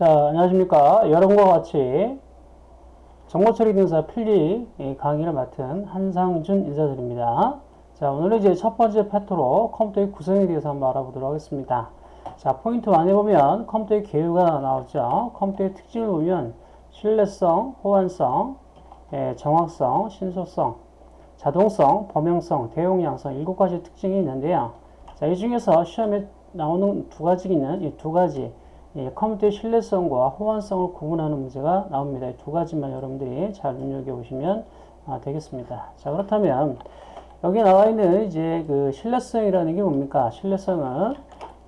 자, 안녕하십니까. 여러분과 같이 정보처리 등사 필기 강의를 맡은 한상준 인사드립니다. 자, 오늘은 이제 첫 번째 파트로 컴퓨터의 구성에 대해서 한번 알아보도록 하겠습니다. 자, 포인트 1에 보면 컴퓨터의 개요가 나오죠. 컴퓨터의 특징을 보면 신뢰성, 호환성, 예, 정확성, 신속성, 자동성, 범용성, 대용량성 일곱 가지 특징이 있는데요. 자, 이 중에서 시험에 나오는 두 가지는 이 두 가지 예, 컴퓨터의 신뢰성과 호환성을 구분하는 문제가 나옵니다. 이두 가지만 여러분들이 잘 눈여겨보시면 아, 되겠습니다. 자, 그렇다면 여기 나와 있는 이제 그 신뢰성이라는 게 뭡니까? 신뢰성은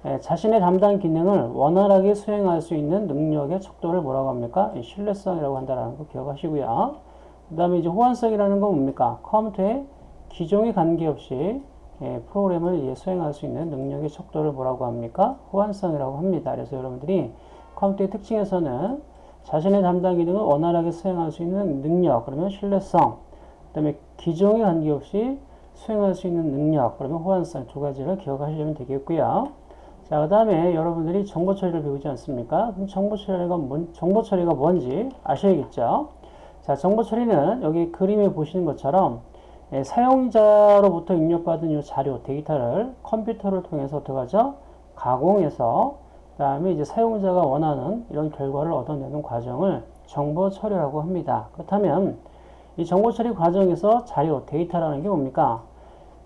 예, 자신의 담당 기능을 원활하게 수행할 수 있는 능력의 척도를 뭐라고 합니까? 신뢰성이라고 한다는 거 기억하시고요. 그 다음에 이제 호환성이라는 건 뭡니까? 컴퓨터의 기종에 관계없이 예, 프로그램을 예, 수행할 수 있는 능력의 척도를 뭐라고 합니까? 호환성이라고 합니다. 그래서 여러분들이 컴퓨터의 특징에서는 자신의 담당 기능을 원활하게 수행할 수 있는 능력, 그러면 신뢰성, 그 다음에 기종에 관계없이 수행할 수 있는 능력, 그러면 호환성 두 가지를 기억하시면 되겠고요. 자, 그 다음에 여러분들이 정보 처리를 배우지 않습니까? 그럼 정보 처리가, 뭔, 정보 처리가 뭔지 아셔야겠죠? 자, 정보 처리는 여기 그림에 보시는 것처럼 예, 사용자로부터 입력받은 이 자료, 데이터를 컴퓨터를 통해서 하죠? 가공해서 그 다음에 이제 사용자가 원하는 이런 결과를 얻어내는 과정을 정보 처리라고 합니다. 그렇다면 이 정보 처리 과정에서 자료, 데이터라는 게 뭡니까?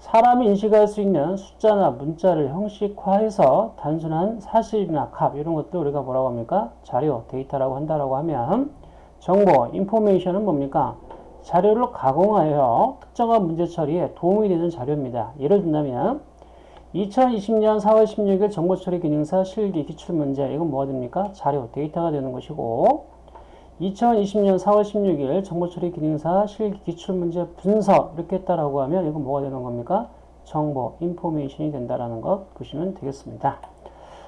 사람이 인식할 수 있는 숫자나 문자를 형식화해서 단순한 사실이나 값 이런 것들 우리가 뭐라고 합니까? 자료, 데이터라고 한다라고 하면 정보, 인포메이션은 뭡니까? 자료를 가공하여 특정한 문제 처리에 도움이 되는 자료입니다. 예를 든다면 2020년 4월 16일 정보처리 기능사 실기 기출문제 이건 뭐가 됩니까? 자료, 데이터가 되는 것이고 2020년 4월 16일 정보처리 기능사 실기 기출문제 분석 이렇게 했다라고 하면 이건 뭐가 되는 겁니까? 정보, 인포메이션이 된다라는 것 보시면 되겠습니다.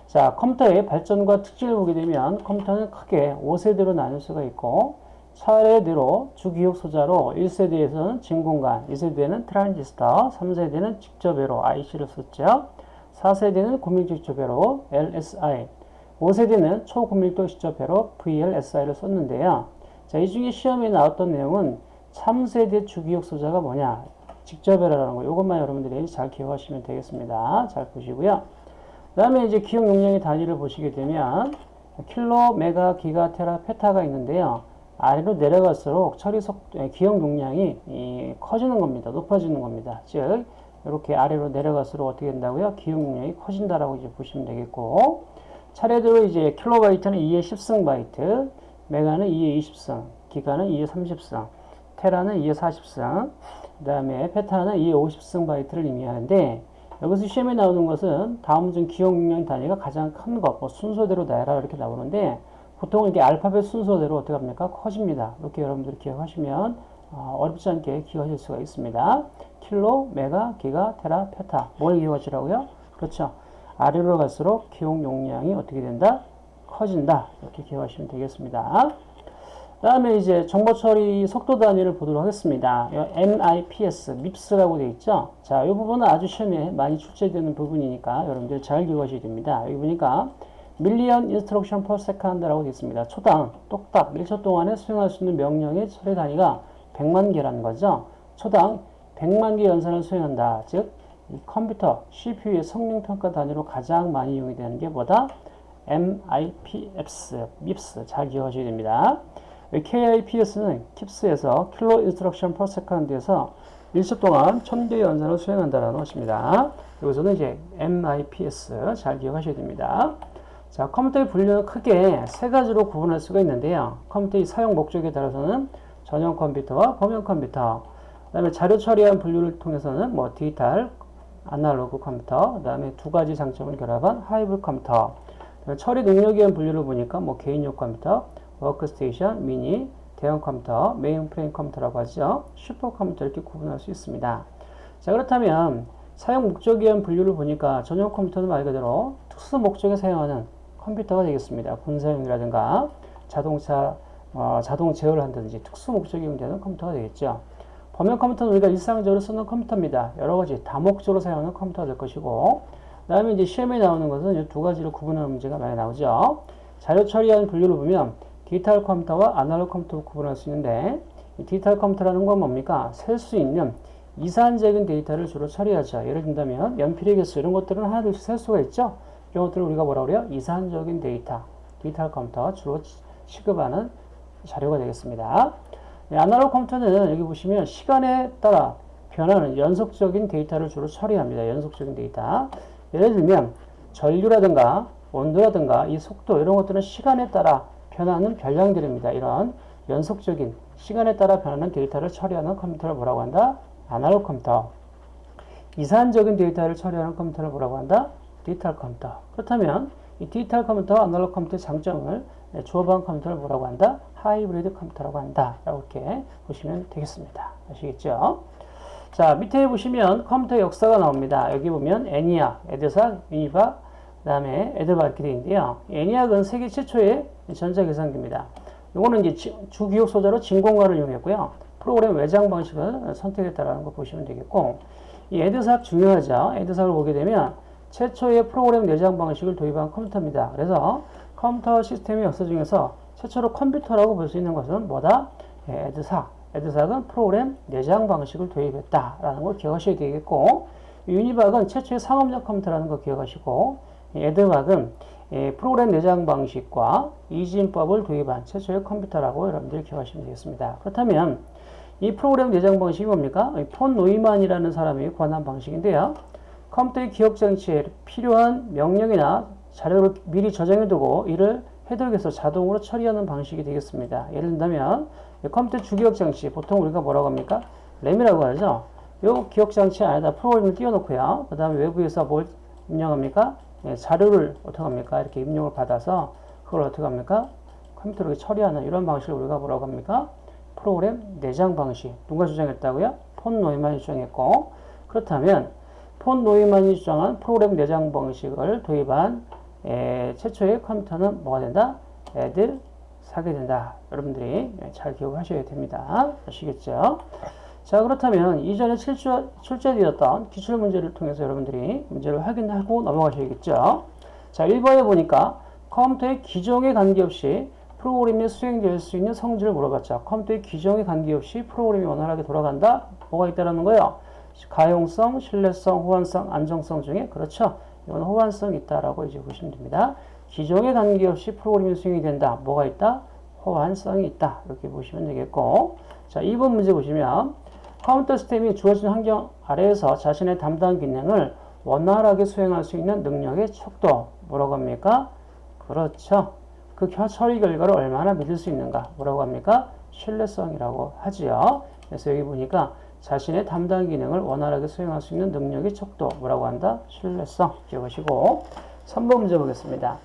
자, 컴퓨터의 발전과 특징을 보게 되면 컴퓨터는 크게 5세대로 나눌 수가 있고 차례대로 주기억 소자로 1세대에서는 진공관, 2세대는 트랜지스터, 3세대는 직접 회로 IC를 썼죠. 4세대는 고밀직접 회로 LSI, 5세대는 초고밀도 직접 회로 VLSI를 썼는데요. 자, 이 중에 시험에 나왔던 내용은 3세대 주기억 소자가 뭐냐? 직접회라는 거. 이것만 여러분들이 잘 기억하시면 되겠습니다. 잘 보시고요. 그 다음에 이제 기억 용량의 단위를 보시게 되면 킬로, 메가, 기가, 테라, 페타가 있는데요. 아래로 내려갈수록 처리 속 예, 기억 용량이 커지는 겁니다. 높아지는 겁니다. 즉 이렇게 아래로 내려갈수록 어떻게 된다고요? 기억 용량이 커진다라고 이제 보시면 되겠고 차례대로 이제 킬로바이트는 2의 10승 바이트, 메가는 2의 20승, 기가는 2의 30승, 테라는 2의 40승, 그 다음에 페타는 2의 50승 바이트를 의미하는데 여기서 시험에 나오는 것은 다음 중 기억 용량 단위가 가장 큰 것, 뭐 순서대로 나열하 이렇게 나오는데 보통 이렇게 알파벳 순서대로 어떻게 합니까? 커집니다. 이렇게 여러분들이 기억하시면 어, 렵지 않게 기억하실 수가 있습니다. 킬로, 메가, 기가, 테라, 페타. 뭘 기억하시라고요? 그렇죠. 아래로 갈수록 기억 용량이 어떻게 된다? 커진다. 이렇게 기억하시면 되겠습니다. 다음에 이제 정보 처리 속도 단위를 보도록 하겠습니다. MIPS, MIPS라고 되어 있죠. 자, 이 부분은 아주 시험에 많이 출제되는 부분이니까 여러분들 잘 기억하셔야 됩니다. 여기 보니까 million instruction per second라고 되어 있습니다. 초당 똑딱 1초 동안에 수행할 수 있는 명령의 처리 단위가 100만 개라는 거죠. 초당 100만 개 연산을 수행한다. 즉, 컴퓨터 CPU의 성능 평가 단위로 가장 많이 이용이 되는 게 뭐다? MIPS, MIPS 잘 기억하셔야 됩니다. KIPS는 KIPS에서 kilo instruction per second에서 1초 동안 1000개 연산을 수행한다는 것입니다. 여기서는 이제 MIPS 잘 기억하셔야 됩니다. 자, 컴퓨터의 분류는 크게 세 가지로 구분할 수가 있는데요. 컴퓨터의 사용 목적에 따라서는 전용 컴퓨터와 범용 컴퓨터, 그 다음에 자료 처리한 분류를 통해서는 뭐 디지털, 아날로그 컴퓨터, 그 다음에 두 가지 장점을 결합한 하이브리드 컴퓨터, 처리 능력에 의한 분류를 보니까 뭐 개인용 컴퓨터, 워크스테이션, 미니, 대형 컴퓨터, 메인프레임 컴퓨터라고 하죠. 슈퍼 컴퓨터 이렇게 구분할 수 있습니다. 자, 그렇다면 사용 목적에 의한 분류를 보니까 전용 컴퓨터는 말 그대로 특수 목적에 사용하는 컴퓨터가 되겠습니다. 군사용이라든가 자동차 어, 자동 제어를 한다든지 특수 목적이 되는 컴퓨터가 되겠죠. 범용 컴퓨터는 우리가 일상적으로 쓰는 컴퓨터입니다. 여러 가지 다목적으로 사용하는 컴퓨터가 될 것이고, 그 다음에 이제 시험에 나오는 것은 이 두 가지로 구분하는 문제가 많이 나오죠. 자료 처리하는 분류를 보면 디지털 컴퓨터와 아날로그 컴퓨터로 구분할 수 있는데 이 디지털 컴퓨터라는 건 뭡니까? 셀 수 있는 이산적인 데이터를 주로 처리하죠. 예를 든다면 연필의 개수 이런 것들은 하나 둘씩 셀 수가 있죠. 이런 것들을 우리가 뭐라 그래요? 이산적인 데이터, 디지털 컴퓨터 주로 취급하는 자료가 되겠습니다. 네, 아날로그 컴퓨터는 여기 보시면 시간에 따라 변하는 연속적인 데이터를 주로 처리합니다. 연속적인 데이터. 예를 들면 전류라든가 온도라든가 이 속도 이런 것들은 시간에 따라 변하는 변량들입니다. 이런 연속적인 시간에 따라 변하는 데이터를 처리하는 컴퓨터를 뭐라고 한다? 아날로그 컴퓨터. 이산적인 데이터를 처리하는 컴퓨터를 뭐라고 한다? 디지털 컴퓨터. 그렇다면 이 디지털 컴퓨터, 아날로그 컴퓨터의 장점을 조합한 컴퓨터를 뭐라고 한다? 하이브리드 컴퓨터라고 한다. 이렇게 보시면 되겠습니다. 아시겠죠? 자, 밑에 보시면 컴퓨터 역사가 나옵니다. 여기 보면 에니악, 에드삭, 유니박, 그 다음에 에드바 이렇게 되어 있는데요. 애니악은 세계 최초의 전자계산기입니다. 이거는 이제 주기억 소자로 진공관을 이용했고요. 프로그램 외장 방식을 선택했다라는 거 보시면 되겠고, 이 에드삭 중요하죠. 에드삭을 보게 되면 최초의 프로그램 내장 방식을 도입한 컴퓨터입니다. 그래서 컴퓨터 시스템의 역사 중에서 최초로 컴퓨터라고 볼 수 있는 것은 뭐다? 예, 에드삭. 에드삭은 프로그램 내장 방식을 도입했다라는 걸 기억하셔야 되겠고, 유니박은 최초의 상업용 컴퓨터라는 걸 기억하시고, 에드박은 예, 프로그램 내장 방식과 이진법을 도입한 최초의 컴퓨터라고 여러분들이 기억하시면 되겠습니다. 그렇다면 이 프로그램 내장 방식이 뭡니까? 폰 노이만이라는 사람이 고안한 방식인데요. 컴퓨터의 기억 장치에 필요한 명령이나 자료를 미리 저장해두고 이를 해독해서 자동으로 처리하는 방식이 되겠습니다. 예를 든다면 컴퓨터 주기억 장치 보통 우리가 뭐라고 합니까? 램이라고 하죠. 이 기억 장치 안에다 프로그램을 띄워놓고요. 그 다음에 외부에서 뭘 입력합니까? 예, 자료를 어떻게 합니까? 이렇게 입력을 받아서 그걸 어떻게 합니까? 컴퓨터로 처리하는 이런 방식을 우리가 뭐라고 합니까? 프로그램 내장 방식. 누가 주장했다고요? 폰 노이만이 주장했고 그렇다면 폰 노이만이 주장한 프로그램 내장 방식을 도입한 에, 최초의 컴퓨터는 뭐가 된다? 애들 사게 된다. 여러분들이 잘 기억하셔야 됩니다. 아시겠죠? 자 그렇다면 이전에 출제, 출제되었던 기출문제를 통해서 여러분들이 문제를 확인하고 넘어가셔야겠죠. 자 1번에 보니까 컴퓨터의 기종에 관계없이 프로그램이 수행될 수 있는 성질을 물어봤죠. 컴퓨터의 기종에 관계없이 프로그램이 원활하게 돌아간다? 뭐가 있다라는 거예요? 가용성, 신뢰성, 호환성, 안정성 중에 그렇죠. 이건 호환성이 있다라고 이제 보시면 됩니다. 기종에 관계없이 프로그램이 수행이 된다. 뭐가 있다? 호환성이 있다. 이렇게 보시면 되겠고 자 2번 문제 보시면 컴퓨터 시스템이 주어진 환경 아래에서 자신의 담당 기능을 원활하게 수행할 수 있는 능력의 척도 뭐라고 합니까? 그렇죠. 그 처리 결과를 얼마나 믿을 수 있는가 뭐라고 합니까? 신뢰성이라고 하지요. 그래서 여기 보니까 자신의 담당 기능을 원활하게 수행할 수 있는 능력의 척도 뭐라고 한다? 신뢰성 기억하시고 3번 문제 보겠습니다.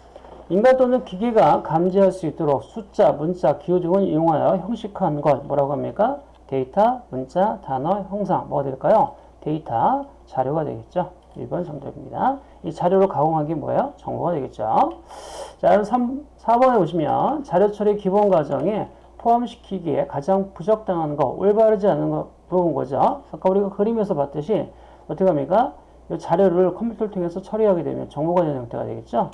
인간 또는 기계가 감지할 수 있도록 숫자, 문자, 기호 등을 이용하여 형식화한 것 뭐라고 합니까? 데이터, 문자, 단어, 형상 뭐가 될까요? 데이터, 자료가 되겠죠. 1번 정답입니다. 이 자료로 가공한 게 뭐예요? 정보가 되겠죠. 자, 3, 4번에 보시면 자료 처리 기본 과정에 포함시키기에 가장 부적당한 거, 올바르지 않은 거 물어본 거죠. 아까 우리가 그림에서 봤듯이 어떻게 합니까? 이 자료를 컴퓨터를 통해서 처리하게 되면 정보가 되는 형태가 되겠죠.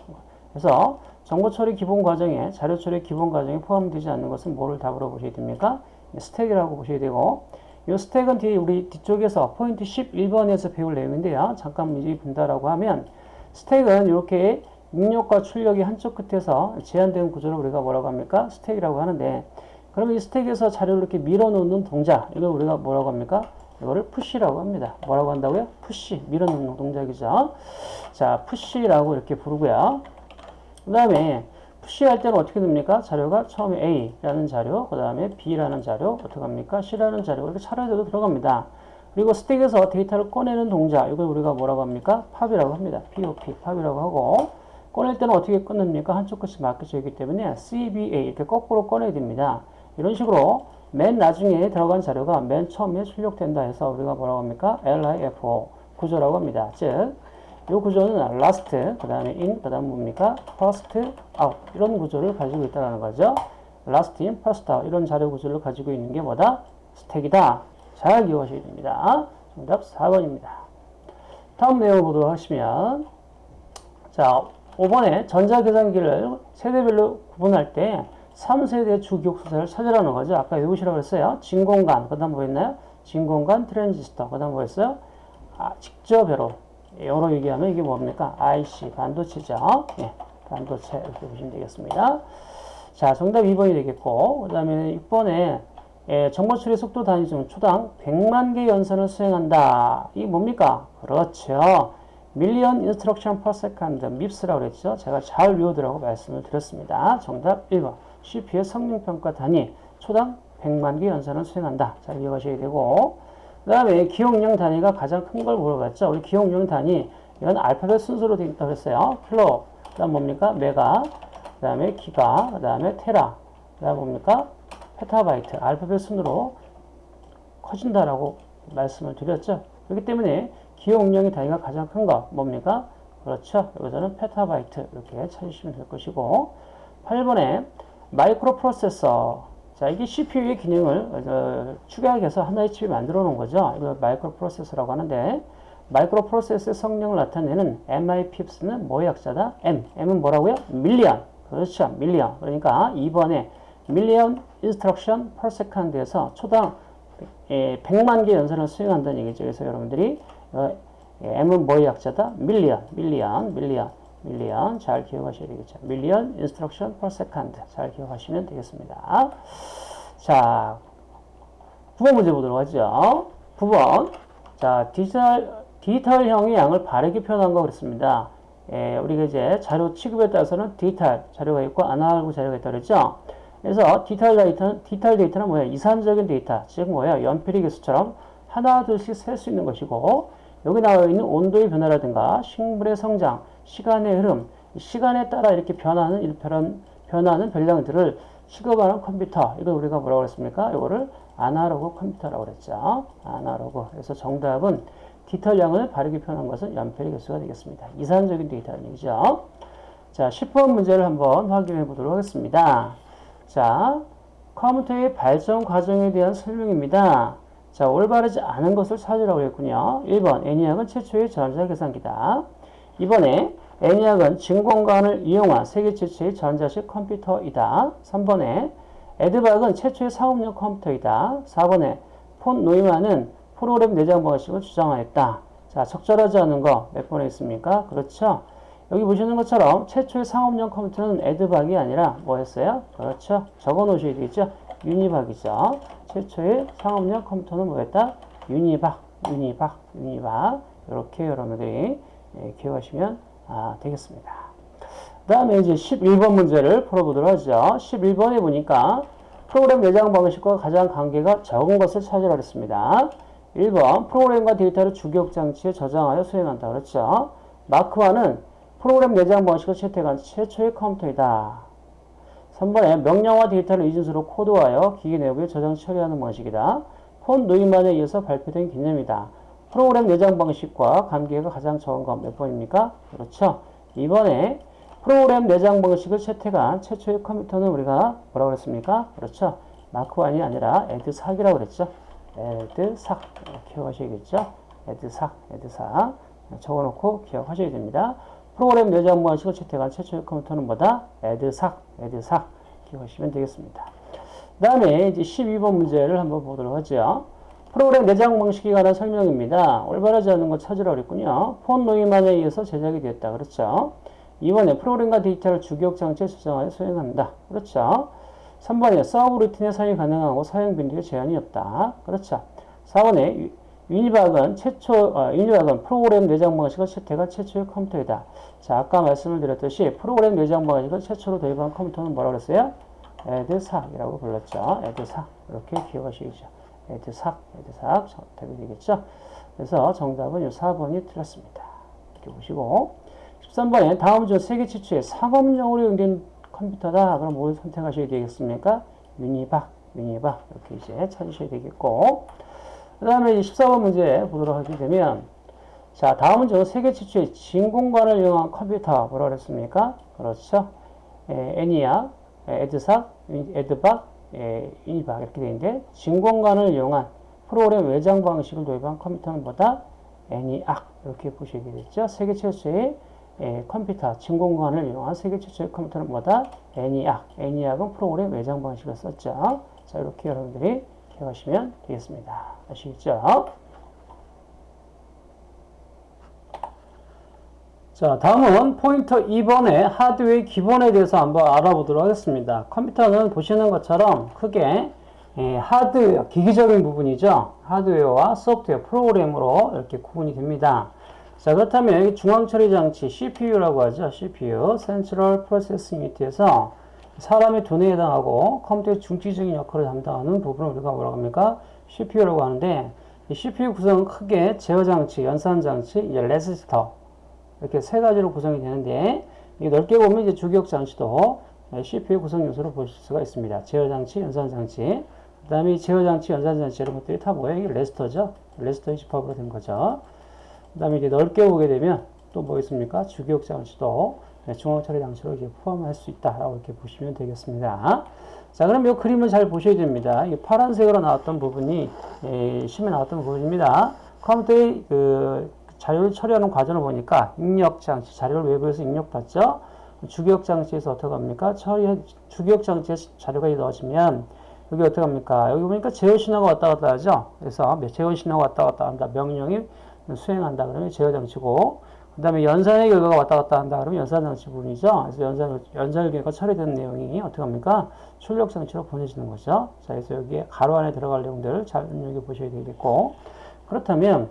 그래서 정보 처리 기본 과정에 자료 처리 기본 과정에 포함되지 않는 것은 뭐를 답으로 보셔야 됩니까? 스택이라고 보셔야 되고 이 스택은 뒤에 우리 뒤쪽에서 포인트 11번에서 배울 내용인데요. 잠깐 미리 본다라고 하면 스택은 이렇게 입력과 출력이 한쪽 끝에서 제한된 구조를 우리가 뭐라고 합니까? 스택이라고 하는데 그러면 이 스택에서 자료를 이렇게 밀어놓는 동작 이걸 우리가 뭐라고 합니까? 이거를 push라고 합니다. 뭐라고 한다고요? push 밀어넣는 동작이죠. 자 push라고 이렇게 부르고요. 그 다음에 push할 때는 어떻게 됩니까? 자료가 처음에 A라는 자료, 그 다음에 B라는 자료, 어떻게 합니까? C라는 자료, 이렇게 차례대로 들어갑니다. 그리고 스택에서 데이터를 꺼내는 동작, 이걸 우리가 뭐라고 합니까? pop이라고 합니다. POP, pop이라고 하고, 꺼낼 때는 어떻게 꺼냅니까? 한쪽 끝이 막혀져 있기 때문에 CBA, 이렇게 거꾸로 꺼내야 됩니다. 이런 식으로 맨 나중에 들어간 자료가 맨 처음에 출력된다 해서 우리가 뭐라고 합니까? LIFO 구조라고 합니다. 즉, 이 구조는 last, 그 다음에 in, 그 다음 뭡니까? first, out 이런 구조를 가지고 있다는 거죠. last in, first out 이런 자료 구조를 가지고 있는 게 뭐다? 스택이다. 잘 기억하셔야 됩니다. 정답 4번입니다. 다음 내용을 보도록 하시면 자 5번에 전자계산기를 세대별로 구분할 때 3세대 주기억소자를 찾으라는 거죠. 아까 외우시라고 했어요. 진공관, 그 다음 뭐였나요? 진공관 트랜지스터, 그 다음 뭐였어요? 아, 집적회로, 영어로 얘기하면 이게 뭡니까? IC, 반도체죠. 예, 반도체, 이렇게 보시면 되겠습니다. 자, 정답 2번이 되겠고, 그 다음에 6번에 예, 정보 처리 속도 단위 중 초당 100만 개 연산을 수행한다. 이게 뭡니까? 그렇죠. million instruction per second, MIPS라고 그랬죠. 제가 잘 외워두라고 말씀을 드렸습니다. 정답 1번. CPU의 성능평가 단위 초당 100만 개 연산을 수행한다. 잘 기억하셔야 되고 그 다음에 기억량 단위가 가장 큰 걸 물어봤죠. 우리 기억량 단위 이건 알파벳 순서로 되어 있다고 했어요. 킬로, 그 다음 뭡니까? 메가, 그 다음에 기가, 그 다음에 테라, 그 다음 뭡니까? 페타바이트, 알파벳 순으로 커진다라고 말씀을 드렸죠. 그렇기 때문에 기억량의 단위가 가장 큰 거 뭡니까? 그렇죠. 여기서는 페타바이트 이렇게 찾으시면 될 것이고 8번에 마이크로 프로세서 자 이게 CPU의 기능을 어, 축약해서 하나의 칩에 만들어 놓은 거죠. 이걸 마이크로 프로세서라고 하는데 마이크로 프로세서의 성능을 나타내는 MIPS는 뭐의 약자다? M. M은 뭐라고요? million. 그렇죠. million. 그러니까 2번에 million instruction per second에서 초당 예, 100만 개 연산을 수행한다는 얘기죠. 그래서 여러분들이 어, 예, M은 뭐의 약자다? million, million, million, million 잘 기억하셔야 되겠죠. million instruction per second 잘 기억하시면 되겠습니다. 자, 9번 문제 보도록 하죠. 9번 자 디지털 디지털형의 양을 바르게 표현한 거 그랬습니다. 예, 우리가 이제 자료 취급에 따라서는 디지털 자료가 있고 아날로그 자료가 있다 그랬죠. 그래서 디지털 데이터는, 디지털 데이터는 뭐야? 이산적인 데이터, 즉 뭐야? 연필의 개수처럼 하나, 둘씩 셀 수 있는 것이고, 여기 나와 있는 온도의 변화라든가, 식물의 성장, 시간의 흐름, 시간에 따라 이렇게 변하는, 이런 변하는 변량들을 취급하는 컴퓨터, 이걸 우리가 뭐라고 그랬습니까? 이거를 아날로그 컴퓨터라고 그랬죠. 아날로그. 그래서 정답은 디지털량을 바르게 표현한 것은 연필의 개수가 되겠습니다. 이산적인 데이터라는 얘기죠. 자, 10번 문제를 한번 확인해 보도록 하겠습니다. 자, 컴퓨터의 발전 과정에 대한 설명입니다. 자, 올바르지 않은 것을 찾으라고 했군요. 1번, 애니악은 최초의 전자 계산기다. 2번에 애니악은 진공관을 이용한 세계 최초의 전자식 컴퓨터이다. 3번에 에드박은 최초의 상업용 컴퓨터이다. 4번에 폰 노이만은 프로그램 내장 방식을 주장하였다. 자, 적절하지 않은 거 몇 번에 있습니까? 그렇죠. 여기 보시는 것처럼 최초의 상업용 컴퓨터는 에드박이 아니라 뭐였어요? 그렇죠. 적어 놓으셔야 되겠죠. 유니박이죠. 최초의 상업용 컴퓨터는 뭐였다? 유니박, 유니박, 유니박. 이렇게 여러분들이 예, 기억하시면 아, 되겠습니다. 그 다음에 이제 11번 문제를 풀어보도록 하죠. 11번에 보니까 프로그램 내장 방식과 가장 관계가 적은 것을 찾으라 그랬습니다. 1번 프로그램과 데이터를 주기억 장치에 저장하여 수행한다. 그렇죠. 마크1은 프로그램 내장 방식을 채택한 최초의 컴퓨터이다. 3번에 명령과 데이터를 이진수로 코드하여 기계 내부에 저장 처리하는 방식이다. 폰 노인만에 의해서 발표된 개념이다. 프로그램 내장 방식과 관계가 가장 적은 건 몇 번입니까? 그렇죠. 이번에 프로그램 내장 방식을 채택한 최초의 컴퓨터는 우리가 뭐라고 그랬습니까? 그렇죠. 마크1이 아니라 에드삭이라고 그랬죠. 에드삭. 기억하셔야겠죠? 에드삭, 에드삭. 적어놓고 기억하셔야 됩니다. 프로그램 내장 방식을 채택한 최초의 컴퓨터는 뭐다? 에드삭, 에드삭 기억하시면 되겠습니다. 그 다음에 이제 12번 문제를 한번 보도록 하죠. 프로그램 내장 방식에 관한 설명입니다. 올바르지 않은 것 찾으라고 그랬군요. 폰 노이만에 의해서 제작이 되었다. 그렇죠. 2번에 프로그램과 데이터를 주기억 장치에 저장하여 수행한다. 그렇죠. 3번에 서브 루틴에 사용이 가능하고 사용 빈도에 제한이 없다. 그렇죠. 4번에 유니박은 최초, 어, 유니박은 프로그램 내장 방식을 채택한 최초의 컴퓨터이다. 자, 아까 말씀을 드렸듯이 프로그램 내장 방식을 최초로 도입한 컴퓨터는 뭐라고 그랬어요? 에드삭이라고 불렀죠. 에드삭. 이렇게 기억하시겠죠. 에드삭, 에드삭. 답이 되겠죠. 그래서 정답은 이 4번이 틀렸습니다. 이렇게 보시고. 13번에 다음 중 세계 최초의 상업용으로 연된 컴퓨터다. 그럼 뭘 선택하셔야 되겠습니까? 유니박, 유니박. 이렇게 이제 찾으셔야 되겠고. 그 다음에 14번 문제 보도록 하게 되면 자 다음은 저 세계 최초의 진공관을 이용한 컴퓨터 뭐라 그랬습니까? 그렇죠. 에, 애니아, 에드삭, 에드박, 에, 유니박 이렇게 되는데 진공관을 이용한 프로그램 외장 방식을 도입한 컴퓨터는 뭐다? 애니악 이렇게 보시게 되겠죠. 세계 최초의 예, 컴퓨터 진공관을 이용한 세계 최초의 컴퓨터는 뭐다? 애니악. 애니악은 프로그램 외장 방식을 썼죠. 자, 이렇게 여러분들이 기억하시면 되겠습니다. 아시겠죠? 자, 다음은 포인터 2번의 하드웨어의 기본에 대해서 한번 알아보도록 하겠습니다. 컴퓨터는 보시는 것처럼 크게 예, 하드웨어, 기기적인 부분이죠. 하드웨어와 소프트웨어, 프로그램으로 이렇게 구분이 됩니다. 자, 그렇다면 여기 중앙처리 장치, CPU라고 하죠. CPU, Central Processing Unit에서 사람의 두뇌에 해당하고 컴퓨터의 중추적인 역할을 담당하는 부분을 우리가 뭐라고 합니까? CPU라고 하는데 이 CPU 구성은 크게 제어 장치, 연산 장치, 이제 레지스터 이렇게 세 가지로 구성이 되는데 넓게 보면 이제 주기억 장치도 CPU 구성 요소로 보실 수가 있습니다. 제어 장치, 연산 장치. 그다음에 제어 장치, 연산 장치 이런 것들이 다 뭐예요? 이게 레지스터죠. 레지스터의 집합으로 된 거죠. 그다음에 이제 넓게 보게 되면 또 뭐 있습니까? 주기억 장치도 중앙 처리 장치로 이제 포함할 수 있다라고 이렇게 보시면 되겠습니다. 자, 그럼 이 그림을 잘 보셔야 됩니다. 이 파란색으로 나왔던 부분이 예, 심에 나왔던 부분입니다. 컴퓨터의 그 자료를 처리하는 과정을 보니까 입력 장치, 자료를 외부에서 입력받죠. 주기억 장치에서 어떻게 합니까? 처리 주기억 장치에 자료가 넣어지면 여기 어떻게 합니까? 여기 보니까 제어 신호가 왔다 갔다 하죠. 그래서 제어 신호가 왔다 갔다 한다. 명령이 수행한다. 그러면 제어 장치고 그 다음에 연산의 결과가 왔다 갔다 한다. 그러면 연산 장치 부분이죠. 그래서 연산, 연산의 결과 처리된 내용이 어떻게 합니까? 출력 장치로 보내지는 거죠. 자, 그래서 여기에 가로 안에 들어갈 내용들을 잘 눈여겨 보셔야 되겠고 그렇다면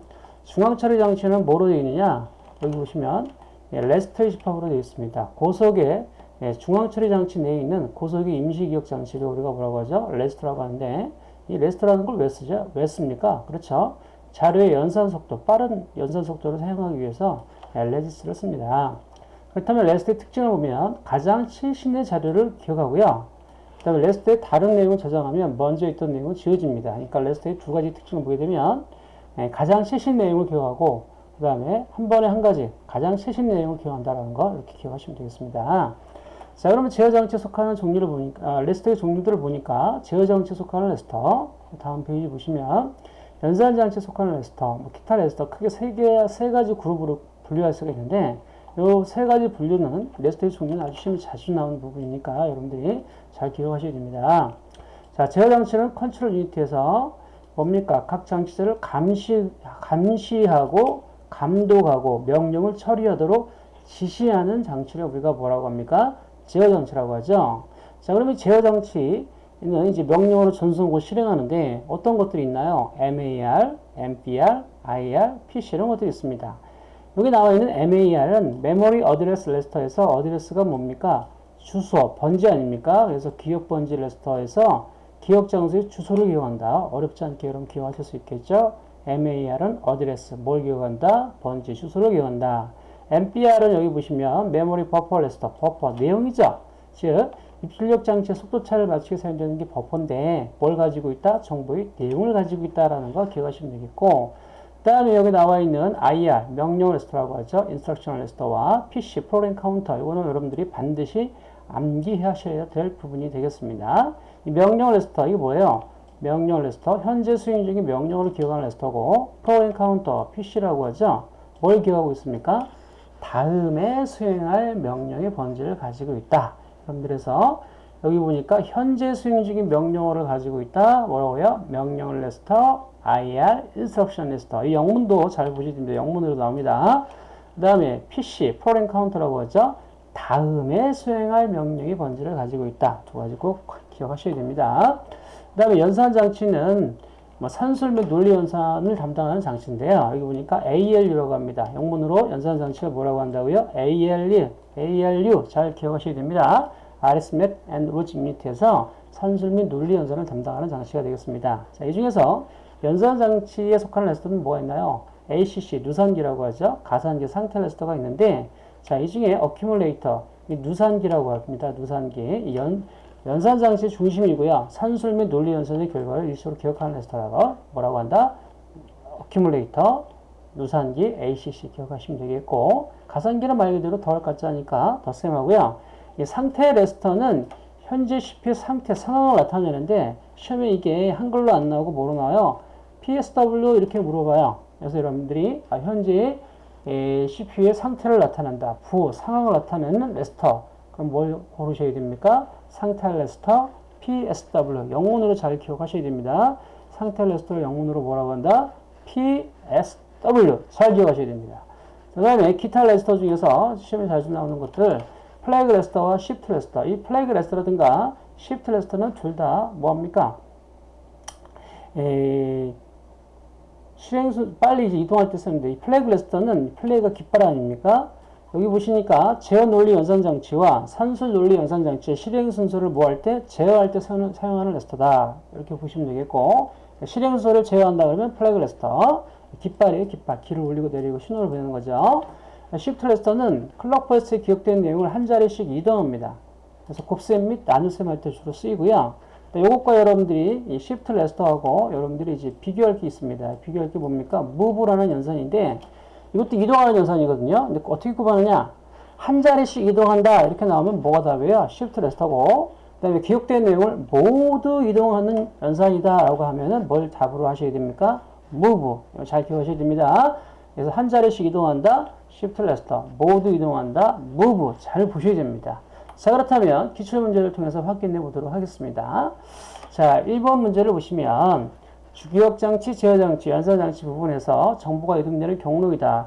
중앙 처리 장치는 뭐로 되어 있느냐? 여기 보시면 예, 레지스터의 집합으로 되어 있습니다. 고속의 예, 중앙 처리 장치 내에 있는 고속의 임시 기억 장치를 우리가 뭐라고 하죠? 레지스터라고 하는데 이 레지스터라는 걸 왜 쓰죠? 왜 씁니까? 그렇죠? 자료의 연산 속도, 빠른 연산 속도를 사용하기 위해서 레지스터를 씁니다. 그렇다면 레지스터의 특징을 보면 가장 최신의 자료를 기억하고요. 그 다음에 레지스터에 다른 내용을 저장하면 먼저 있던 내용은 지워집니다. 그러니까 레지스터의 두 가지 특징을 보게 되면 예, 가장 최신 내용을 기억하고 그 다음에 한 번에 한 가지 가장 최신 내용을 기억한다는 거 이렇게 기억하시면 되겠습니다. 자 그러면 제어 장치에 속하는 종류를 보니까 아, 레지스터의 종류들을 보니까 제어 장치에 속하는 레지스터 다음 페이지 보시면 연산 장치에 속하는 레지스터 뭐 기타 레지스터 크게 세개세 가지 그룹으로 분류할 수가 있는데 이 세 가지 분류는 레지스터의 종류는 아주 자주 나오는 부분이니까 여러분들이 잘 기억하셔야 됩니다. 자 제어 장치는 control unit에서 뭡니까? 각 장치들을 감시, 감시하고 감독하고 명령을 처리하도록 지시하는 장치를 우리가 뭐라고 합니까? 제어 장치라고 하죠. 자, 그러면 제어 장치는 이제 명령을 전송하고 실행하는데 어떤 것들이 있나요? MAR, MBR, IR, PC 이런 것들이 있습니다. 여기 나와 있는 MAR은 메모리 어드레스 레지스터에서 어드레스가 뭡니까? 주소, 번지 아닙니까? 그래서 기억 번지 레지스터에서 기억 장소의 주소를 기억한다. 어렵지 않게 여러분 기억하실 수 있겠죠? MAR은 어드레스, 뭘 기억한다? 번지, 주소를 기억한다. MBR은 여기 보시면 메모리 버퍼 레지스터, 버퍼, 내용이죠. 즉, 입출력 장치의 속도 차를 맞추게 사용되는 게 버퍼인데 뭘 가지고 있다? 정보의 내용을 가지고 있다라는 거 기억하시면 되겠고 그 다음에 여기 나와 있는 IR, 명령 레지스터라고 하죠. instruction 레지스터와 PC, 프로그램 카운터 이거는 여러분들이 반드시 암기하셔야 될 부분이 되겠습니다. 이 명령 레지스터 이게 뭐예요? 명령 레지스터 현재 수행 중인 명령을 기억하는 레지스터고 프로그램 카운터 PC라고 하죠. 뭘 기억하고 있습니까? 다음에 수행할 명령의 번지를 가지고 있다. 여러분들에서 여기 보니까 현재 수행 중인 명령어를 가지고 있다. 뭐라고요? 명령 레지스터, IR, instruction 레지스터. 이 영문도 잘 보시면. 영문으로 나옵니다. 그 다음에 PC, 프로그램 카운터라고 하죠. 다음에 수행할 명령의 번지를 가지고 있다. 두 가지 꼭 기억하셔야 됩니다. 그 다음에 연산 장치는 뭐 산술 및 논리 연산을 담당하는 장치인데요. 여기 보니까 ALU라고 합니다. 영문으로 연산 장치가 뭐라고 한다고요? ALU, ALU 잘 기억하셔야 됩니다. Arithmetic and Logic Unit에서 산술 및 논리 연산을 담당하는 장치가 되겠습니다. 자, 이 중에서 연산 장치에 속하는 레스터는 뭐가 있나요? ACC, 누산기라고 하죠. 가산기, 상태 레지스터가 있는데 자, 이 중에 어큐뮬레이터, 누산기라고 합니다. 누산기. 연, 연산 장치 중심이고요. 산술 및 논리 연산의 결과를 일시로 기억하는 레지스터라고 뭐라고 한다? 어큐뮬레이터, 누산기, ACC 기억하시면 되겠고 가산기는 말 그대로 더할 가 자니까 덧셈하고요. 이 상태 레지스터는 현재 CPU 상태 상황을 나타내는데 시험에 이게 한글로 안 나오고 뭐로 나와요? PSW 이렇게 물어봐요. 그래서 여러분들이 아, 현재 에, CPU의 상태를 나타낸다. 부, 상황을 나타내는 레지스터. 그럼 뭘 고르셔야 됩니까? 상태 레지스터 PSW. 영문으로 잘 기억하셔야 됩니다. 상태 레지스터를 영문으로 뭐라고 한다? PSW. 잘 기억하셔야 됩니다. 그 다음에 기타 레지스터 중에서 시험에 자주 나오는 것들 플래그 레지스터와 시프트 레지스터. 이 플래그 레지스터라든가 시프트 레지스터는 둘 다 뭐합니까? 에, 실행수 빨리 이동할 때 쓰는데 이 플래그 레지스터는 플래그가 깃발 아닙니까? 여기 보시니까 제어 논리 연산 장치와 산술 논리 연산 장치의 실행 순서를 뭐할때 제어할 때 사용하는 레지스터다. 이렇게 보시면 되겠고 실행 순서를 제어한다 그러면 플래그 레지스터 깃발이에요 깃발 기를 올리고 내리고 신호를 보내는 거죠. 시프트 레지스터는 클럭 버스에 기억된 내용을 한 자리씩 이동합니다. 그래서 곱셈 및 나눗셈 할 때 주로 쓰이고요. 이것과 여러분들이 이 시프트 레지스터하고 여러분들이 이제 비교할 게 있습니다. 비교할 게 뭡니까? move라는 연산인데 이것도 이동하는 연산이거든요. 근데 어떻게 구분하냐? 한 자리씩 이동한다 이렇게 나오면 뭐가 답이에요? 시프트 레지스터고 그 다음에 기억된 내용을 모두 이동하는 연산이다 라고 하면은 뭘 답으로 하셔야 됩니까? move 잘 기억하셔야 됩니다. 그래서 한 자리씩 이동한다 시프트 레지스터 모두 이동한다 move 잘 보셔야 됩니다. 자 그렇다면 기출문제를 통해서 확인해 보도록 하겠습니다. 자 1번 문제를 보시면 주기억장치, 제어장치, 연산장치 부분에서 정보가 이동되는 경로이다.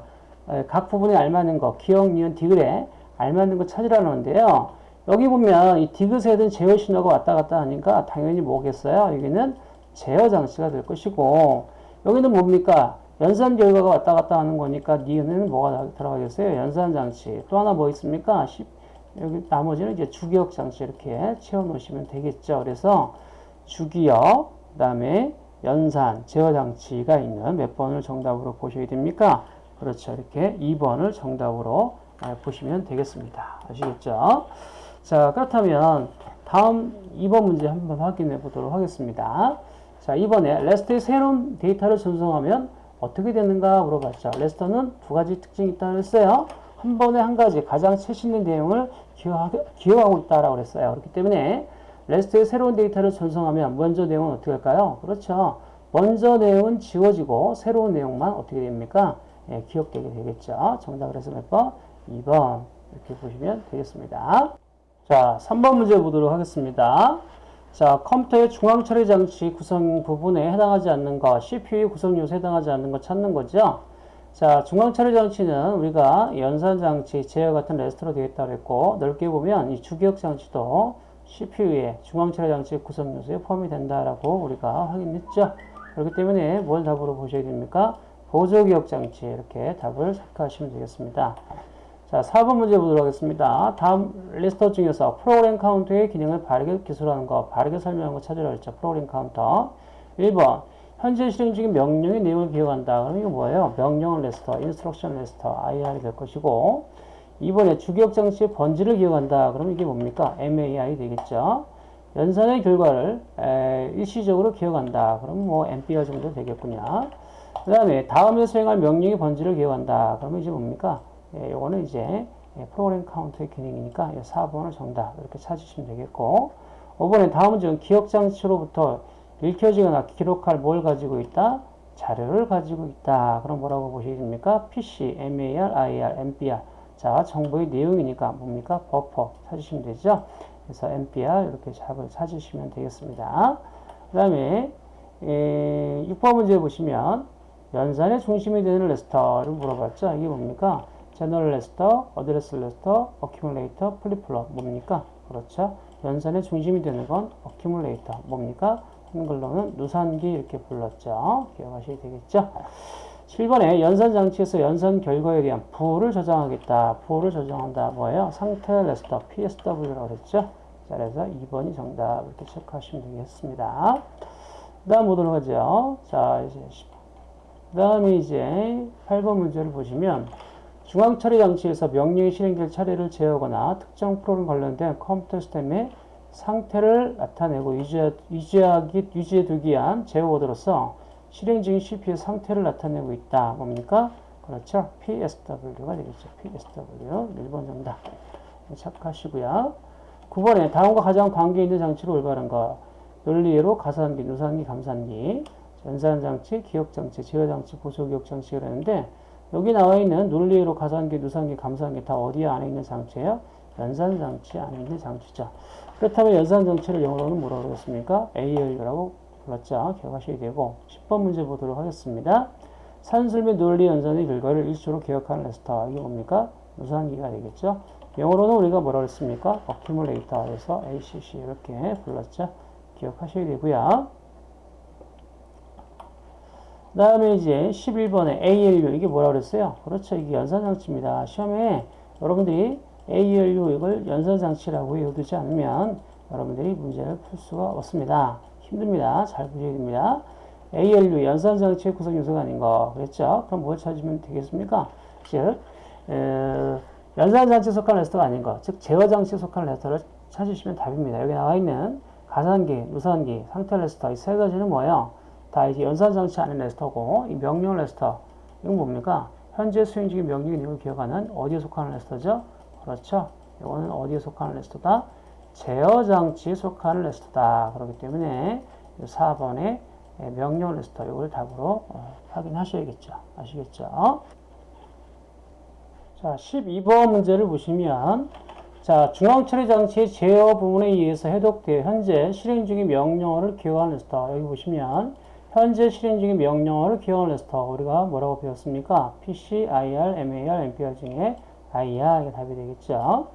각 부분에 알맞는 거, 기억, 니은, 디귿에 알맞는 거 찾으라는데요. 여기 보면 이 디귿에든 제어 신호가 왔다 갔다 하니까 당연히 뭐겠어요? 여기는 제어 장치가 될 것이고 여기는 뭡니까? 연산 결과가 왔다 갔다 하는 거니까 니은에는 뭐가 들어가겠어요? 연산 장치. 또 하나 뭐 있습니까? 여기 나머지는 이제 주기억 장치 이렇게 채워 놓으시면 되겠죠. 그래서 주기억, 그 다음에 연산, 제어 장치가 있는 몇 번을 정답으로 보셔야 됩니까? 그렇죠. 이렇게 2번을 정답으로 보시면 되겠습니다. 아시겠죠? 자, 그렇다면 다음 2번 문제 한번 확인해 보도록 하겠습니다. 자, 이번에 레스트의 새로운 데이터를 전송하면 어떻게 되는가 물어봤죠. 레스터는 두 가지 특징이 있다고 했어요. 한 번에 한 가지 가장 최신의 내용을 기억하고 있다라고 그랬어요. 그렇기 때문에 레스트의 새로운 데이터를 전송하면 먼저 내용은 어떻게 할까요? 그렇죠. 먼저 내용은 지워지고 새로운 내용만 어떻게 됩니까? 예, 기억되게 되겠죠. 정답 그래서 몇 번? 2번 이렇게 보시면 되겠습니다. 자, 3번 문제 보도록 하겠습니다. 자, 컴퓨터의 중앙 처리 장치 구성 부분에 해당하지 않는 것, CPU 구성 요소에 해당하지 않는 것 찾는 거죠. 자, 중앙 처리 장치는 우리가 연산 장치, 제어 같은 레지스터로 되어 있다고 했고, 넓게 보면 이 주기억 장치도 CPU의 중앙처리 장치 구성 요소에 포함이 된다라고 우리가 확인했죠. 그렇기 때문에 뭘 답으로 보셔야 됩니까? 보조 기억 장치 이렇게 답을 생각하시면 되겠습니다. 자, 4번 문제 보도록 하겠습니다. 다음 레지스터 중에서 프로그램 카운터의 기능을 바르게 기술하는 거, 바르게 설명하는 거 찾으라 했죠. 프로그램 카운터. 1번. 현재 실행 중인 명령의 내용을 기억한다. 그럼 이거 뭐예요? 명령 레지스터, instruction register, IR이 될 것이고 2번에 주기억 장치의 번지를 기억한다. 그럼 이게 뭡니까? MAR 되겠죠. 연산의 결과를 에, 일시적으로 기억한다. 그럼 뭐 MBR 정도 되겠군요. 그 다음에 다음에 수행할 명령의 번지를 기억한다. 그러면 이제 뭡니까? 예, 요거는 이제 예, 프로그램 카운터의 기능이니까 4번을 정답 이렇게 찾으시면 되겠고 5번에 다음 문제는 기억 장치로부터 읽혀지거나 기록할 뭘 가지고 있다? 자료를 가지고 있다. 그럼 뭐라고 보시게 됩니까? PC, MAR, IR, MBR. 자, 정보의 내용이니까 뭡니까? 버퍼 찾으시면 되죠. 그래서 MBR 이렇게 답을 찾으시면 되겠습니다. 그 다음에 6번 문제 보시면 연산의 중심이 되는 레지스터를 물어봤죠. 이게 뭡니까? general register, address register, accumulator, flip-flop 뭡니까? 그렇죠. 연산의 중심이 되는 건 어큐뮬레이터 뭡니까? 한글로는 누산기 이렇게 불렀죠. 기억하셔야 되겠죠. 7번에 연산 장치에서 연산 결과에 대한 부호를 저장하겠다. 부호를 저장한다. 뭐예요? 상태 레스터 PSW라고 그랬죠. 자, 그래서 2번이 정답 이렇게 체크하시면 되겠습니다. 그 다음 보도록 하죠. 자, 이제 그 다음에 이제 8번 문제를 보시면 중앙 처리 장치에서 명령이 실행될 차례를 제어하거나 특정 프로그램 관련된 컴퓨터 시스템의 상태를 나타내고 유지하기, 유지해두기 위한 제어워드로서 실행 중인 CPU의 상태를 나타내고 있다. 뭡니까? 그렇죠. PSW가 되겠죠. PSW. 1번 정답. 착하시고요. 9번에 다음과 가장 관계 있는 장치로 올바른 거. 논리로 가산기, 누산기, 감산기, 연산장치, 기억장치, 제어장치, 보조기억장치가 되는데 여기 나와 있는 논리로 가산기, 누산기, 감산기 다 어디 안에 있는 장치예요? 연산장치 안에 있는 장치죠. 그렇다면 연산장치를 영어로는 뭐라고 그랬습니까? ALU라고 불렀죠. 기억하셔야 되고 10번 문제 보도록 하겠습니다. 산술 및 논리 연산의 결과를 일수로 기억하는 레스터. 이게 뭡니까? 누산기가 되겠죠. 영어로는 우리가 뭐라고 했습니까? 어큐뮬레이터 에서 ACC 이렇게 불렀죠. 기억하셔야 되고요. 그 다음에 이제 11번에 ALU 이게 뭐라 그랬어요? 그렇죠. 이게 연산장치입니다. 시험에 여러분들이 ALU 이걸 연산장치라고 외워두지 않으면 여러분들이 문제를 풀 수가 없습니다. 힘듭니다. 잘 보셔야 됩니다. ALU 연산장치의 구성 요소가 아닌 거 그랬죠? 그럼 뭘 찾으면 되겠습니까? 즉 에, 연산장치에 속한 레지스터가 아닌 거, 즉 제어장치에 속한 레지스터를 찾으시면 답입니다. 여기 나와 있는 가산기, 누산기, 상태 레지스터 이 세 가지는 뭐예요? 다 이제 연산장치 안에 레지스터고 이 명령 레지스터 이건 뭡니까? 현재 수행 중인 명령 내용을 기억하는 어디에 속하는 레지스터죠? 그렇죠. 이거는 어디에 속하는 레지스터다? 제어 장치에 속하는 레지스터다. 그렇기 때문에 4번에 명령 레지스터 이걸 답으로 어, 확인하셔야겠죠. 아시겠죠? 자, 12번 문제를 보시면 자, 중앙처리 장치의 제어 부분에 의해서 해독되어 현재 실행 중인 명령어를 기억하는 레지스터. 여기 보시면 현재 실행 중인 명령어를 기억하는 레스터. 우리가 뭐라고 배웠습니까? PC, IR, MAR, MPR 중에 IR 이게 답이 되겠죠.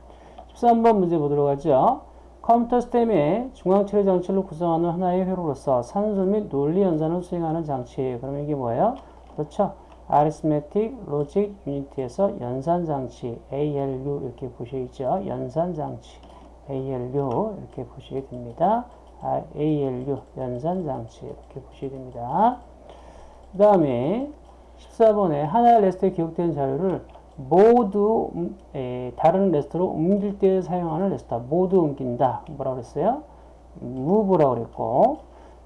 13번 문제 보도록 하죠. 컴퓨터 시스템의 중앙처리 장치를 구성하는 하나의 회로로서 산술 및 논리 연산을 수행하는 장치. 그러면 이게 뭐예요? 그렇죠. Arithmetic Logic Unit에서 연산장치 ALU 이렇게 보시죠. 연산장치 ALU 이렇게 보시게 됩니다. ALU 연산장치 이렇게 보시게 됩니다. 그 다음에 14번에 하나의 레지스터에 기록된 자료를 모두 음, 에, 다른 레지스터로 옮길 때 사용하는 레지스터 모두 옮긴다. 뭐라고 그랬어요? move라고 그랬고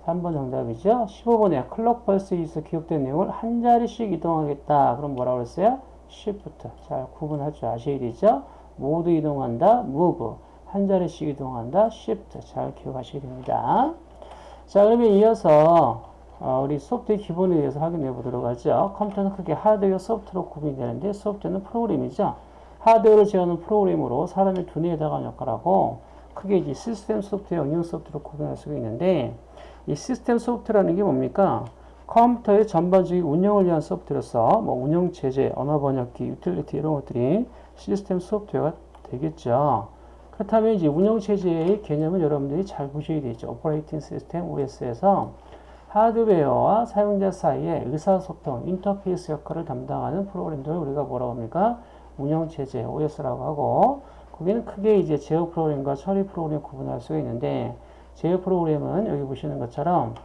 3번 정답이죠. 15번에 clock pulse에서 기록된 내용을 한 자리씩 이동하겠다. 그럼 뭐라고 그랬어요? shift. 잘 구분할 줄 아셔야 되죠. 모두 이동한다. move. 한 자리씩 이동한다. shift. 잘 기억하셔야 됩니다. 자, 그러면 이어서 어, 우리 소프트의 기본에 대해서 확인해 보도록 하죠. 컴퓨터는 크게 하드웨어, 소프트로 구분이 되는데 소프트는 프로그램이죠. 하드웨어를 제어하는 프로그램으로 사람의 두뇌에 해당하는 역할하고 크게 이제 시스템 소프트웨어, 응용 소프트로 구분할 수가 있는데 이 시스템 소프트라는 게 뭡니까? 컴퓨터의 전반적인 운영을 위한 소프트로서 뭐 운영 체제, 언어 번역기, 유틸리티 이런 것들이 시스템 소프트웨어가 되겠죠. 그렇다면 이제 운영 체제의 개념을 여러분들이 잘 보셔야 되죠. operating system OS에서 하드웨어와 사용자 사이의 의사소통, 인터페이스 역할을 담당하는 프로그램들을 우리가 뭐라고 합니까? 운영 체제 OS라고 하고 거기는 크게 이제 제어 프로그램과 처리 프로그램 구분할 수가 있는데 제어 프로그램은 여기 보시는 것처럼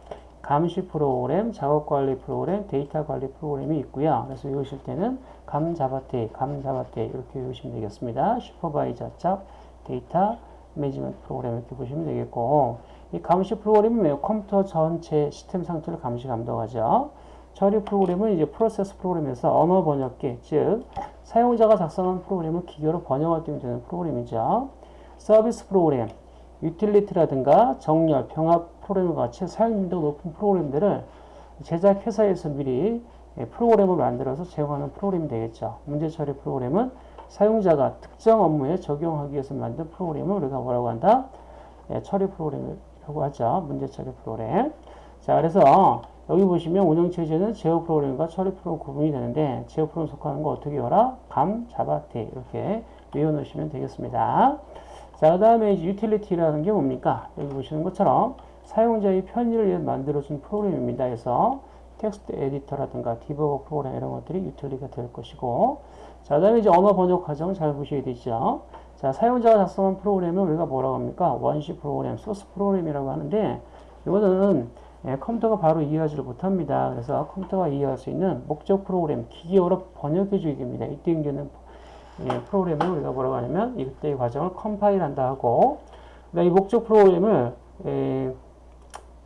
감시 프로그램, 작업 관리 프로그램, 데이터 관리 프로그램이 있고요. 그래서 외우실 때는 감 잡아데, 감 잡아데 이렇게 외우시면 되겠습니다. supervisor job, data management program 이렇게 보시면 되겠고 이 감시 프로그램은 컴퓨터 전체 시스템 상태를 감시 감독하죠. 처리 프로그램은 이제 프로세스 프로그램에서 언어 번역기, 즉 사용자가 작성한 프로그램을 기계어로 번역할 때 되는 프로그램이죠. 서비스 프로그램, 유틸리티라든가 정렬, 병합 프로그램과 같이 사용빈도가 높은 프로그램들을 제작 회사에서 미리 프로그램을 만들어서 제공하는 프로그램이 되겠죠. 문제 처리 프로그램은 사용자가 특정 업무에 적용하기 위해서 만든 프로그램을 우리가 뭐라고 한다? 예, 처리 프로그램이라고 하죠. 문제 처리 프로그램. 자, 그래서 여기 보시면 운영체제는 제어 프로그램과 처리 프로그램 구분이 되는데 제어 프로그램 속하는 거 어떻게 외워라? 감, 잡아, 데 이렇게 외워놓으시면 되겠습니다. 자, 그 다음에 이제 유틸리티라는 게 뭡니까? 여기 보시는 것처럼 사용자의 편의를 위해 만들어준 프로그램입니다. 그래서 text editor라든가 debugger 프로그램 이런 것들이 유틸리티가 될 것이고 자, 그 다음에 이제 언어 번역 과정 잘 보셔야 되죠. 자, 사용자가 작성한 프로그램을 우리가 뭐라고 합니까? 원시 프로그램, 소스 프로그램이라고 하는데 이거는 예, 컴퓨터가 바로 이해하지를 못합니다. 그래서 컴퓨터가 이해할 수 있는 목적 프로그램, 기계어로 번역해 주게 됩니다. 이때 이제는 예, 프로그램을 우리가 뭐라고 하냐면 이때의 과정을 컴파일한다 하고 이 목적 프로그램을 예,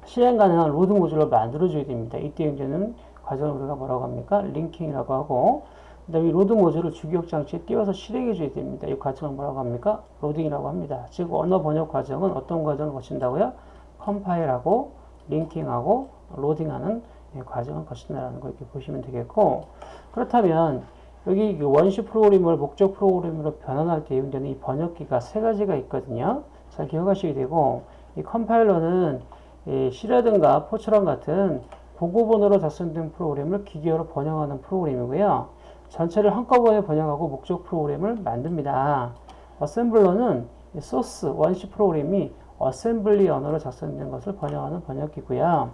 실행 가능한 load module로 만들어 줘야 됩니다. 이때 이제는 과정을 우리가 뭐라고 합니까? linking이라고 하고 그 다음에 load module을 주기억 장치에 띄워서 실행해 줘야 됩니다. 이 과정을 뭐라고 합니까? 로딩이라고 합니다. 즉 언어 번역 과정은 어떤 과정을 거친다고요? 컴파일하고 linking하고 로딩하는 예, 과정을 거친다라는 거 이렇게 보시면 되겠고 그렇다면 여기 그 원시 프로그램을 목적 프로그램으로 변환할 때 이용되는 이 번역기가 세 가지가 있거든요. 잘 기억하시게 되고 이 컴파일러는 이 C라든가 포처럼 같은 고급번호로 작성된 프로그램을 기계어로 번역하는 프로그램이고요. 전체를 한꺼번에 번역하고 목적 프로그램을 만듭니다. 어셈블러는 소스 원시 프로그램이 어셈블리 언어로 작성된 것을 번역하는 번역기고요.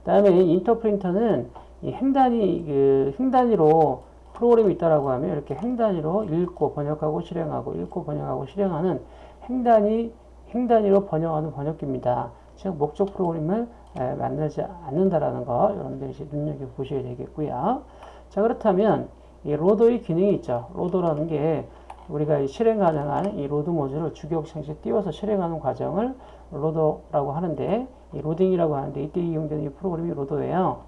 그 다음에 인터프리터는 이 행단위 그 행단위로 프로그램이 있다라고 하면 이렇게 행단위로 읽고 번역하고 실행하고 읽고 번역하고 실행하는 행단위 행단위로 번역하는 번역기입니다. 즉 목적 프로그램을 만들지 않는다라는 거 여러분들이 이제 눈여겨 보셔야 되겠고요. 자 그렇다면 이 로더의 기능이 있죠. 로더라는 게 우리가 실행 가능한 이 로드 모듈을 주기억장치에 띄워서 실행하는 과정을 로더라고 하는데 이 로딩이라고 하는데 이때 이용되는 이 프로그램이 로더예요.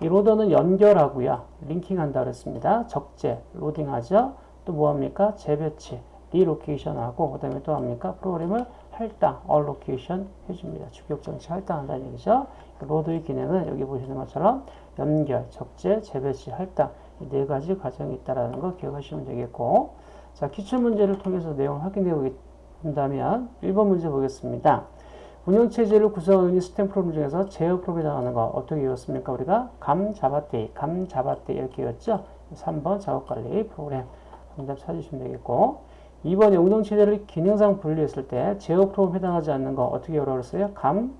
이 로더는 연결하고요. linking한다 그랬습니다. 적재, 로딩하죠. 또 뭐합니까? 재배치, relocation하고 그 다음에 또 합니까? 프로그램을 할당, allocation 해줍니다. 주기억장치 할당한다는 얘기죠. 로더의 기능은 여기 보시는 것처럼 연결, 적재, 재배치, 할당 이 네 가지 과정이 있다는 거 기억하시면 되겠고 자 기출 문제를 통해서 내용을 확인해 본다면 1번 문제 보겠습니다. 운영체제를 구성하는 시스템 프로그램 중에서 제어 프로그램에 나가는 거 어떻게 외웠습니까? 우리가 감 잡았대, 감 잡았대 이렇게 외웠죠? 3번 작업관리 프로그램 정답 찾으시면 되겠고 2번에 운영체제를 기능상 분리했을 때 제어 프로그램 해당하지 않는 거 어떻게 외웠어요? 감,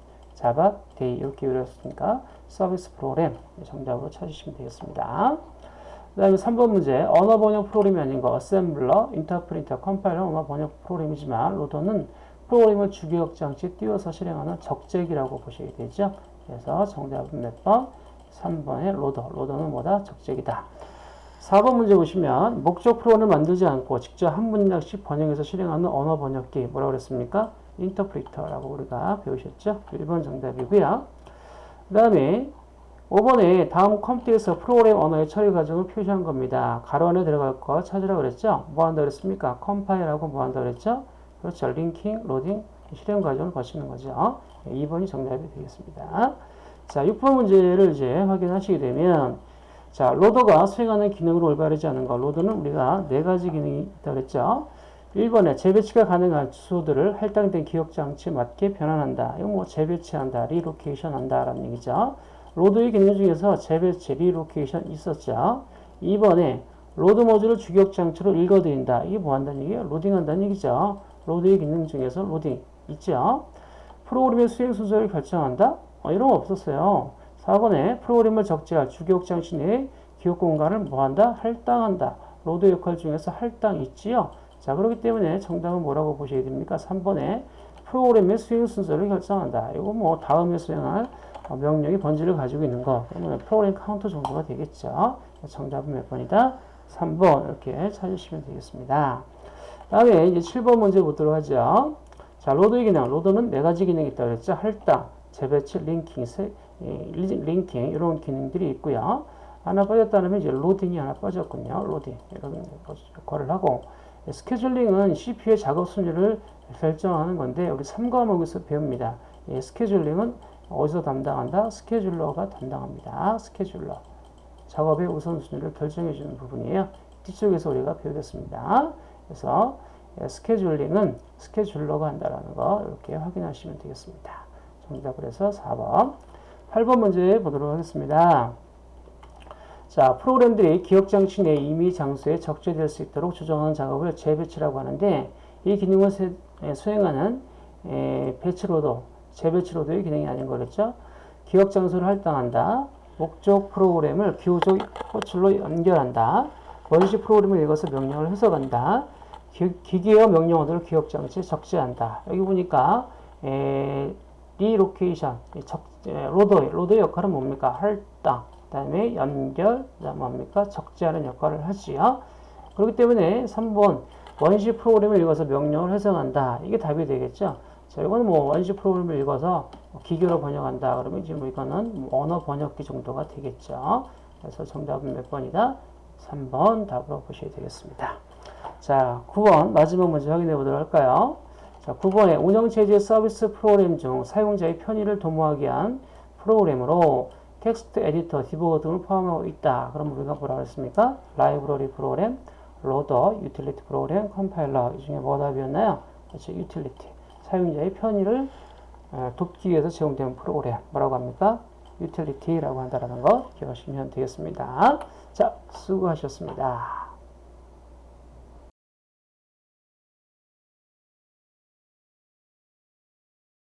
데이 이렇게 외웠으니까 서비스 프로그램 정답으로 찾으시면 되겠습니다. 그 다음에 3번 문제 언어 번역 프로그램이 아닌 거 어셈블러, 인터프리터, 컴파일러 언어 번역 프로그램이지만 로더는 프로그램을 주기억 장치에 띄워서 실행하는 적재기라고 보시게 되죠. 그래서 정답은 몇 번? 3번의 로더. 로더는 뭐다? 적재기다. 4번 문제 보시면 목적 프로그램을 만들지 않고 직접 한 문장씩 번역해서 실행하는 언어 번역기 뭐라고 그랬습니까? 인터프리터라고 우리가 배우셨죠? 1번 정답이고요. 그 다음에 5번에 다음 컴퓨터에서 프로그램 언어의 처리 과정을 표시한 겁니다. 가로 안에 들어갈 거 찾으라고 그랬죠? 뭐 한다 그랬습니까? 컴파일하고 뭐 한다 그랬죠? 그렇죠. linking, 로딩, 실행 과정을 거치는 거죠. 2번이 정답이 되겠습니다. 자, 6번 문제를 이제 확인하시게 되면 자, 로더가 수행하는 기능으로 올바르지 않은 거. 로더는 우리가 네 가지 기능이 있다 그랬죠. 1번에 재배치가 가능한 주소들을 할당된 기억 장치에 맞게 변환한다. 이거 뭐 재배치한다, relocation 한다 라는 얘기죠. 로더의 기능 중에서 재배치, relocation 있었죠. 2번에 로드 모듈을 주기억 장치로 읽어들인다. 이게 뭐 한다는 얘기예요? 로딩한다는 얘기죠. 로더의 기능 중에서 로딩 있죠. 프로그램의 수행 순서를 결정한다? 어, 이런 거 없었어요. 4번에 프로그램을 적재할 주기억 장치 내에 기억 공간을 뭐한다? 할당한다. 로더 역할 중에서 할당 있지요. 자, 그렇기 때문에 정답은 뭐라고 보셔야 됩니까? 3번에 프로그램의 수행 순서를 결정한다. 이거 뭐 다음에 수행할 명령의 번지를 가지고 있는 거. 그러면 프로그램 카운터 정도가 되겠죠. 정답은 몇 번이다? 3번 이렇게 찾으시면 되겠습니다. 다음에 이제 7번 문제 보도록 하죠. 자, 로더의 기능. 로더는 네 가지 기능이 있다고 그랬죠. 할당, 재배치, linking, 세, 예, linking 이런 기능들이 있고요. 하나 빠졌다면 이제 로딩이 하나 빠졌군요. 로딩 이런 역할을 하고 스케줄링은 CPU의 작업 순위를 결정하는 건데 우리 3과목에서 배웁니다. 예, 스케줄링은 어디서 담당한다? 스케줄러가 담당합니다. 스케줄러. 작업의 우선순위를 결정해 주는 부분이에요. 뒤쪽에서 우리가 배우겠습니다. 그래서 예, 스케줄링은 스케줄러가 한다라는 거 이렇게 확인하시면 되겠습니다. 정답을 해서 4번. 8번 문제 보도록 하겠습니다. 자, 프로그램들이 기억 장치 내 임의 장소에 적재될 수 있도록 조정하는 작업을 재배치라고 하는데 이 기능을 세, 예, 수행하는 에, 배치로도, 재배치로도의 기능이 아닌 거겠죠. 기억 장소를 할당한다. 목적 프로그램을 기호적 호출로 연결한다. 원시 프로그램을 읽어서 명령을 해석한다. 기, 계어 명령어들을 기억장치에 적재한다. 여기 보니까 에, relocation, 적, 에, 로더, 로더의 역할은 뭡니까? 할당, 그 다음에 연결, 뭡니까? 적재하는 역할을 하지요. 그렇기 때문에 3번 원시 프로그램을 읽어서 명령을 해석한다. 이게 답이 되겠죠. 자, 이거는 뭐 원시 프로그램을 읽어서 기계어로 번역한다. 그러면 지금 이거는 언어 번역기 정도가 되겠죠. 그래서 정답은 몇 번이다? 3번 답으로 보셔야 되겠습니다. 자, 9번 마지막 문제 확인해 보도록 할까요? 자, 9번에 운영체제 서비스 프로그램 중 사용자의 편의를 도모하기 위한 프로그램으로 텍스트 에디터, 디버거 등을 포함하고 있다. 그럼 우리가 뭐라고 했습니까? 라이브러리 프로그램, 로더, 유틸리티 프로그램, 컴파일러 이 중에 뭐가 답이었나요? 그렇죠. 유틸리티. 사용자의 편의를 어, 돕기 위해서 제공되는 프로그램 뭐라고 합니까? 유틸리티라고 한다는 거 기억하시면 되겠습니다. 자, 수고하셨습니다.